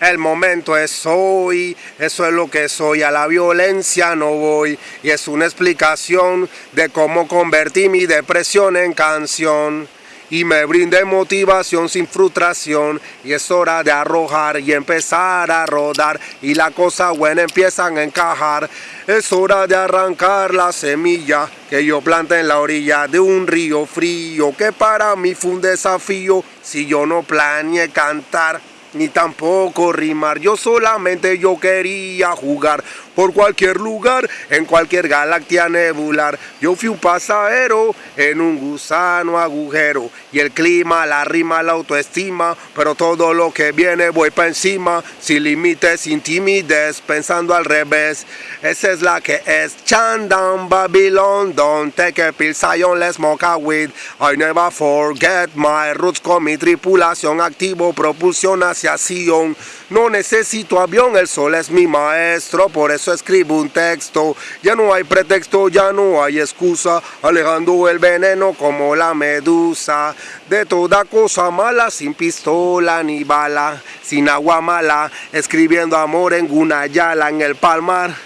El momento es hoy, eso es lo que soy, a la violencia no voy. Y es una explicación de cómo convertí mi depresión en canción. Y me brinde motivación sin frustración. Y es hora de arrojar y empezar a rodar. Y la cosa buena empiezan a encajar. Es hora de arrancar la semilla que yo planté en la orilla de un río frío que para mí fue un desafío. Si yo no planeé cantar ni tampoco rimar. Yo solamente yo quería jugar por cualquier lugar, en cualquier galaxia nebular. Yo fui un pasajero en un gusano agujero y el clima, la rima, la autoestima, pero todo lo que viene voy para encima, sin límites, sin timidez, pensando al revés. Esa es la que es Chandam Babylon, don't take a pill, Zion, let's smoke a weed. I never forget my roots con mi tripulación activo, propulsión hacia no necesito avión, el sol es mi maestro, por eso escribo un texto. Ya no hay pretexto, ya no hay excusa, alejando el veneno como la medusa. De toda cosa mala, sin pistola ni bala, sin agua mala, escribiendo amor en una yala en el palmar.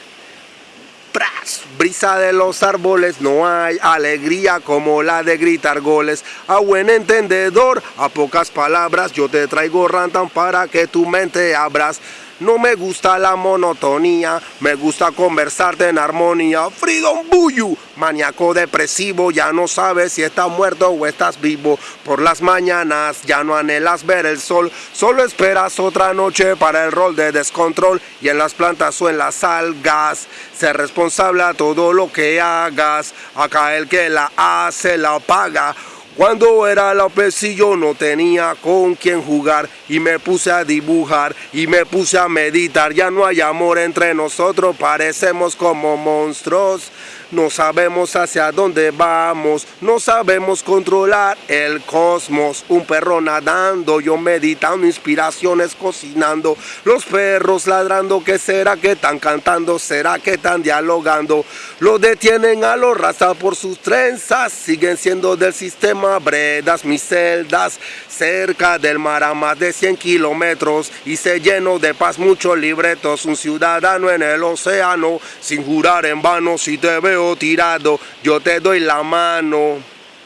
Brisa de los árboles, no hay alegría como la de gritar goles. A buen entendedor, a pocas palabras, yo te traigo rantan para que tu mente abras. No me gusta la monotonía, me gusta conversarte en armonía. Freedom Buyu, maníaco depresivo, ya no sabes si estás muerto o estás vivo. Por las mañanas ya no anhelas ver el sol, solo esperas otra noche para el rol de descontrol. Y en las plantas o en las algas, ser responsable a todo lo que hagas. Acá el que la hace la paga. Cuando era la yo no tenía con quién jugar y me puse a dibujar y me puse a meditar. Ya no hay amor entre nosotros, parecemos como monstruos. No sabemos hacia dónde vamos, no sabemos controlar el cosmos. Un perro nadando, yo meditando, inspiraciones cocinando. Los perros ladrando, ¿qué será que están cantando? ¿Será que están dialogando? Lo detienen a los raza por sus trenzas, siguen siendo del sistema bredas, mis celdas. Cerca del mar a más de 100 kilómetros y se lleno de paz muchos libretos. Un ciudadano en el océano, sin jurar en vano si te veo tirado, yo te doy la mano.